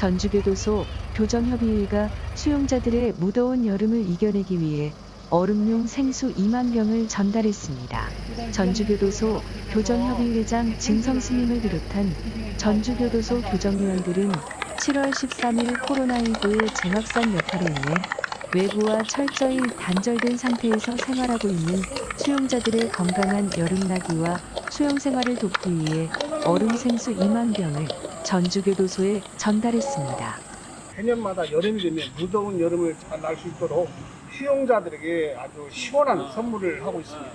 전주교도소 교정협의회가 수용자들의 무더운 여름을 이겨내기 위해 얼음용 생수 2만 병을 전달했습니다. 전주교도소 교정협의회장 진성스님을 비롯한 전주교도소 교정위원들은 7월 13일 코로나19의 재확산 여파로 인해 외부와 철저히 단절된 상태에서 생활하고 있는 수용자들의 건강한 여름 나기와 수용 생활을 돕기 위해 얼음 생수 2만 병을 전주교도소에 전달했습니다. 해년마다 여름이 되면 무더운 여름을 잘날수 있도록 수용자들에게 아주 시원한 선물을 하고 있습니다.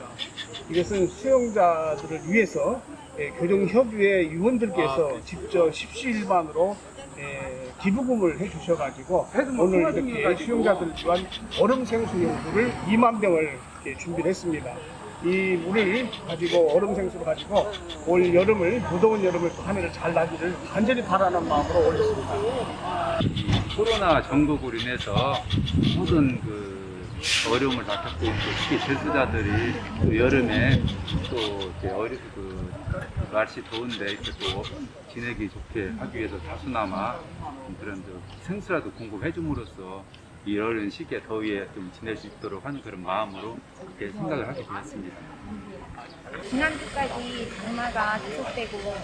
이것은 수용자들을 위해서 예, 교정협의회 위원들께서 직접 십시일반으로 예, 기부금을 해주셔가지고 오늘 이렇게 수용자들을 위한 얼음 생수 용수를 2만 병을 이렇게 준비를 했습니다. 이 물을 가지고 얼음 생수를 가지고 올 여름을 무더운 여름을 또한 해를 잘 나기를 간절히 바라는 마음으로 올렸습니다. 코로나 전국으로 인해서 모든 그 어려움을 다 겪고 있고 특히 제수자들이 또 여름에 또 이제 어리 그 날씨 더운데 이렇게 또 지내기 좋게 하기 위해서 다수나마 그런 저 생수라도 공급해 줌으로써 이 어려운 시기에 더위에 좀 지낼 수 있도록 하는 그런 마음으로 그렇게 생각을 하게 되었습니다. 지난주까지 장마가 계속되고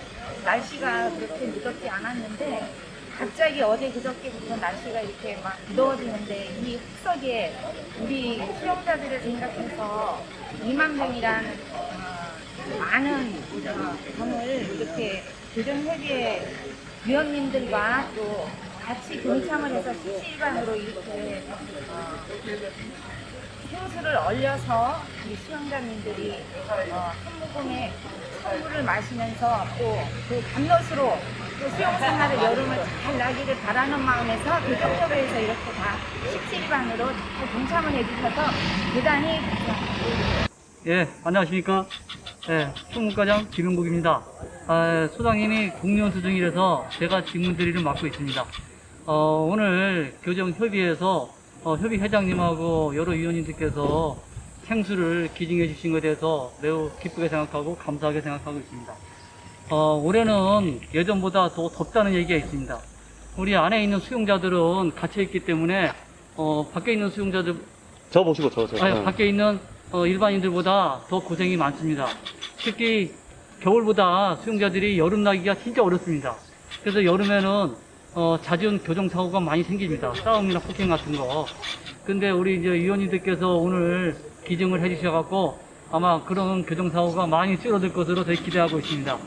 날씨가 그렇게 무덥지 않았는데 갑자기 어제 그저께부터 날씨가 이렇게 막 무더워지는데 이 흑석에 우리 수용자들을 생각해서 2만 명이라는 어, 많은 어, 병을 이렇게 교정회계 위원님들과 또 같이 동참을 해서 실시간으로 이렇게 어, 생수를 얼려서 우리 수영자님들이 어, 한 모금의 선물을 마시면서 또 그 감롯으로 또 수영 생활을 여름을 잘 나기를 바라는 마음에서 교정협회에서 이렇게 다 십시일반으로 다 동참을 해주셔서 대단히 감사합니다. 예, 안녕하십니까. 예, 총무과장 김용국입니다. 아, 소장님이 공무원 수중이라서 제가 직무들이를 맡고 있습니다. 어, 오늘 교정협의회에서 어, 협의회장님하고 여러 위원님들께서 생수를 기증해 주신 것에 대해서 매우 기쁘게 생각하고 감사하게 생각하고 있습니다. 어, 올해는 예전보다 더 덥다는 얘기가 있습니다. 우리 안에 있는 수용자들은 갇혀있기 때문에 어, 밖에 있는 수용자들 저 보시고 저, 저. 아니, 어. 밖에 있는 어, 일반인들보다 더 고생이 많습니다. 특히 겨울보다 수용자들이 여름 나기가 진짜 어렵습니다. 그래서 여름에는 어, 잦은 교정사고가 많이 생깁니다. 싸움이나 폭행 같은 거. 근데 우리 이제 위원님들께서 오늘 기증을 해주셔갖고 아마 그런 교정사고가 많이 줄어들 것으로 저희 기대하고 있습니다.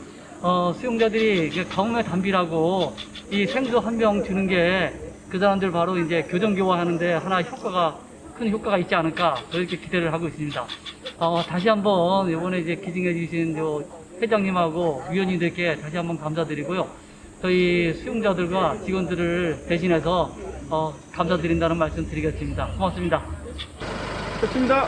어, 수용자들이 가뭄에 담비라고 이 생수 한 병 주는 게 그 사람들 바로 이제 교정교화 하는데 하나 효과가 큰 효과가 있지 않을까 그렇게 기대를 하고 있습니다. 어, 다시 한번 이번에 이제 기증해 주신 요 회장님하고 위원님들께 다시 한번 감사드리고요. 저희 수용자들과 직원들을 대신해서 어, 감사드린다는 말씀 드리겠습니다. 고맙습니다. 됐습니다.